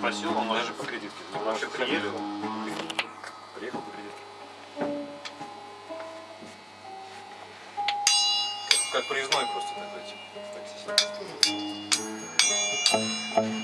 спросил, он даже по кредитке. Он вообще приехал. Приехал по кредитке. Как проездной просто такой, типа.